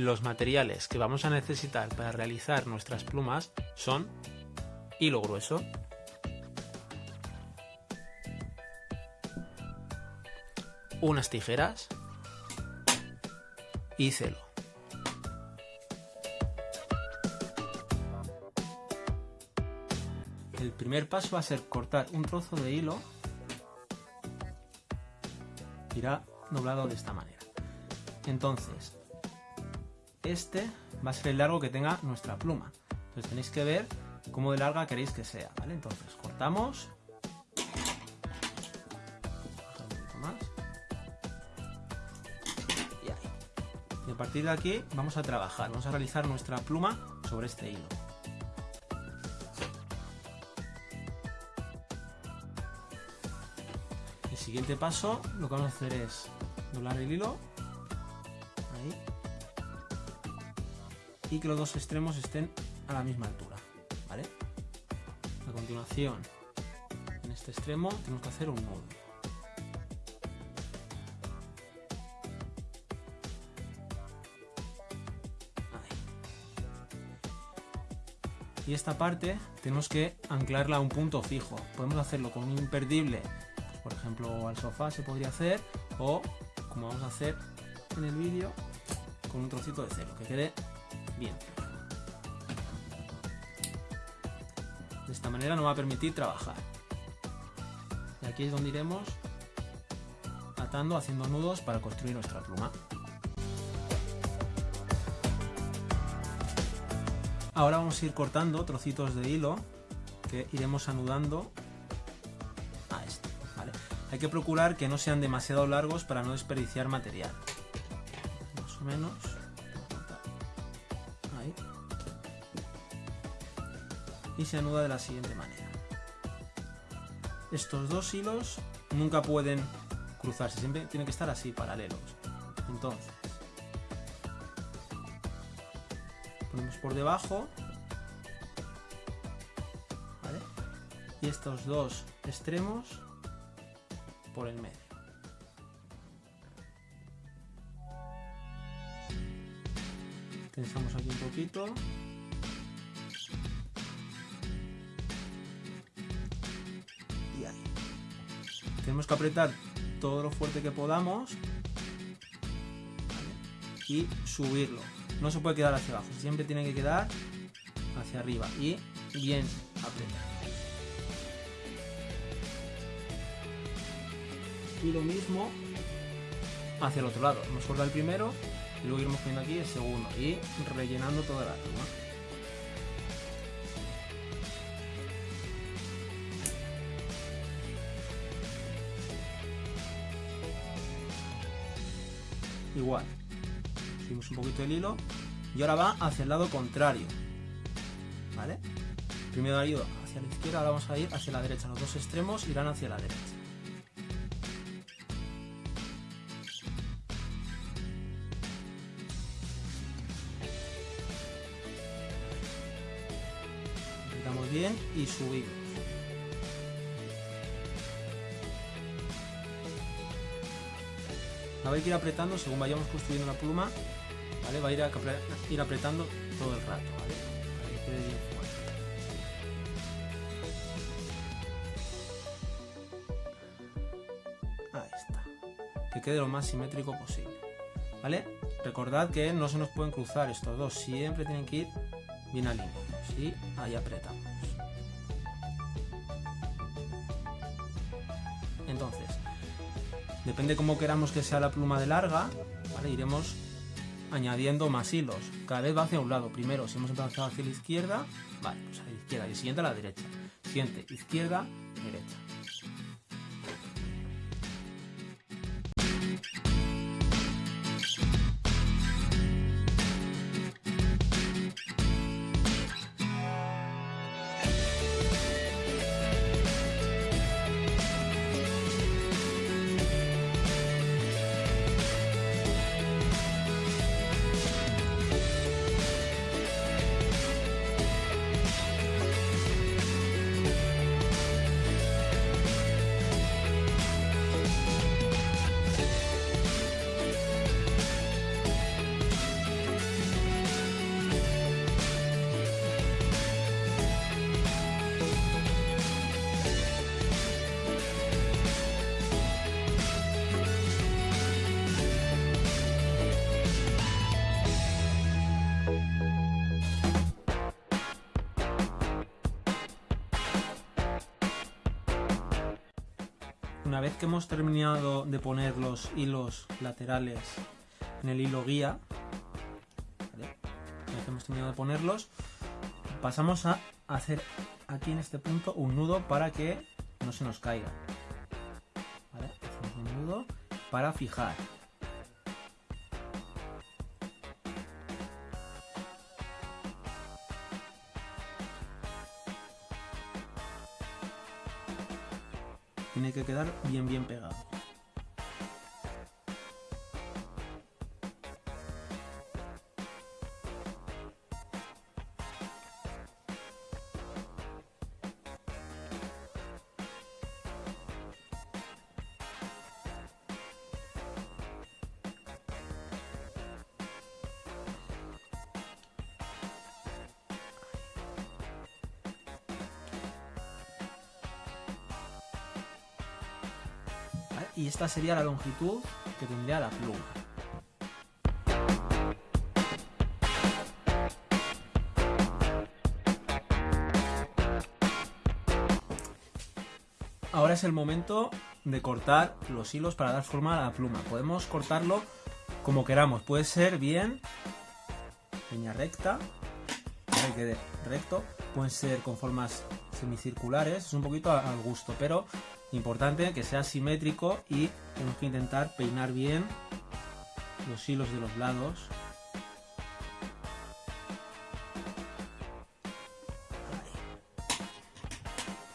Los materiales que vamos a necesitar para realizar nuestras plumas son hilo grueso, unas tijeras y celo. El primer paso va a ser cortar un trozo de hilo. Irá doblado de esta manera. Entonces, este va a ser el largo que tenga nuestra pluma. Entonces tenéis que ver cómo de larga queréis que sea, ¿vale? Entonces cortamos. Más. Y ahí. Y a partir de aquí vamos a trabajar, vamos a realizar nuestra pluma sobre este hilo. El siguiente paso lo que vamos a hacer es doblar el hilo y que los dos extremos estén a la misma altura a continuación en este extremo tenemos que hacer un nudo. Y esta parte tenemos que anclarla a un punto fijo. Podemos hacerlo con un imperdible pues, por ejemplo al sofá se podría hacer o como vamos a hacer en el vídeo con un trocito de cero que quede bien. De esta manera nos va a permitir trabajar. Y aquí es donde iremos atando haciendo nudos para construir nuestra pluma. Ahora vamos a ir cortando trocitos de hilo que iremos anudando a este hay que procurar que no sean demasiado largos para no desperdiciar material. Más o menos y se anuda de la siguiente manera. Estos dos hilos nunca pueden cruzarse siempre tienen que estar así paralelos. Entonces ponemos por debajo y estos dos extremos por el medio. Tensamos aquí un poquito tenemos que apretar todo lo fuerte que podamos y subirlo. No se puede quedar hacia abajo siempre tiene que quedar hacia arriba. Y bien apretado y lo mismo hacia el otro lado. Hemos cortado el primero y luego iremos poniendo aquí el segundo y rellenando toda la pluma igual. Subimos un poquito el hilo y ahora va hacia el lado contrario ¿vale? primero ha ido hacia la izquierda ahora vamos a ir hacia la derecha. Los dos extremos irán hacia la derecha. Bien y subimos la va a ir apretando según vayamos construyendo la pluma ¿vale? va a ir, a ir apretando todo el rato ahí está. Que quede lo más simétrico posible ¿vale? recordad que no se nos pueden cruzar estos dos. Siempre tienen que ir bien alineados y ahí apretamos depende cómo queramos que sea la pluma de larga iremos añadiendo más hilos. Cada vez va hacia un lado primero. Si hemos empezado hacia la izquierda vale pues a la izquierda. Y siguiente a la derecha. Siguiente izquierda derecha una vez que hemos terminado de poner los hilos laterales en el hilo guía, una vez que hemos terminado de ponerlos, pasamos a hacer aquí en este punto un nudo para que no se nos caiga. Hacemos un nudo para fijar. Tiene que quedar bien bien pegado. Y esta sería la longitud que tendría la pluma. Ahora es el momento de cortar los hilos para dar forma a la pluma. Podemos cortarlo como queramos. Puede ser bien línea recta, que quede recto. Pueden ser con formas semicirculares, es un poquito al gusto, pero importante que sea simétrico y tenemos que intentar peinar bien los hilos de los lados.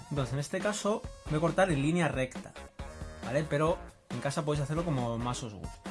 Entonces, en este caso voy a cortar en línea recta, ¿vale? Pero en casa podéis hacerlo como más os guste.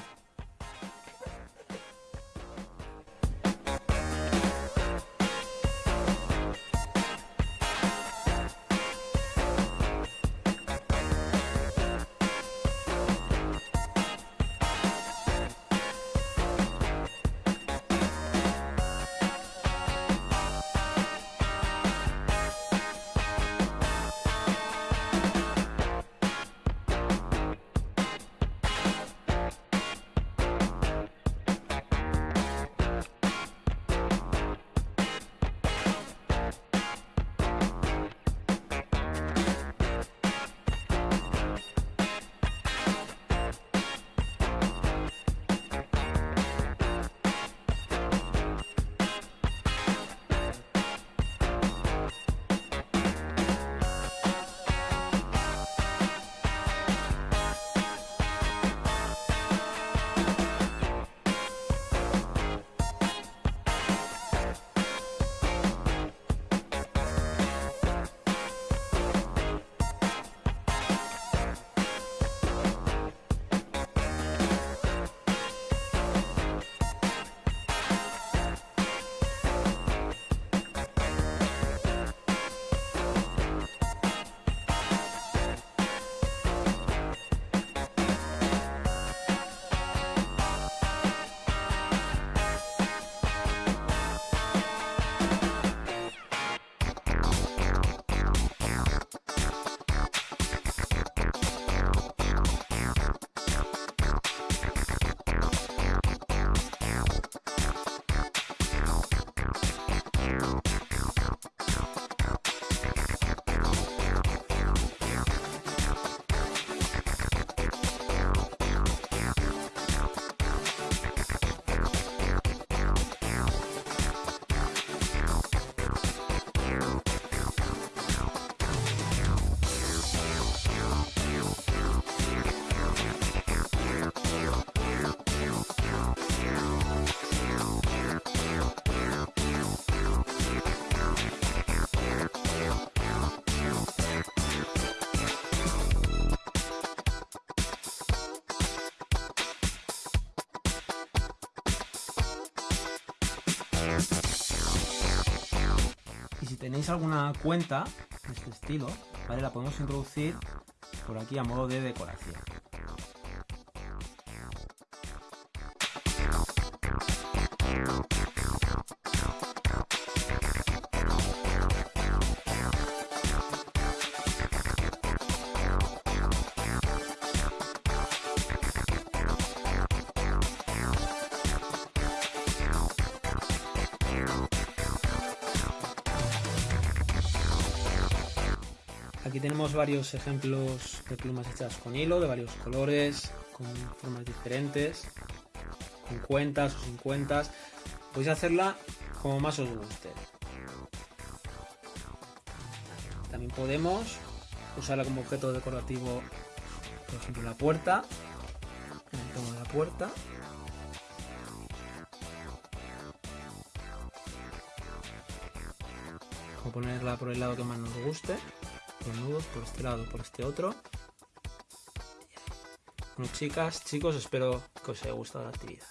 Si tenéis alguna cuenta de este estilo, ¿vale? La podemos introducir por aquí a modo de decoración. Aquí tenemos varios ejemplos de plumas hechas con hilo, de varios colores, con formas diferentes, con cuentas o sin cuentas. Podéis hacerla como más os guste. También podemos usarla como objeto decorativo, por ejemplo, la puerta, en el tono de la puerta. O ponerla por el lado que más nos guste, nudos por este lado, por este otro. Bueno, chicas, chicos, espero que os haya gustado la actividad.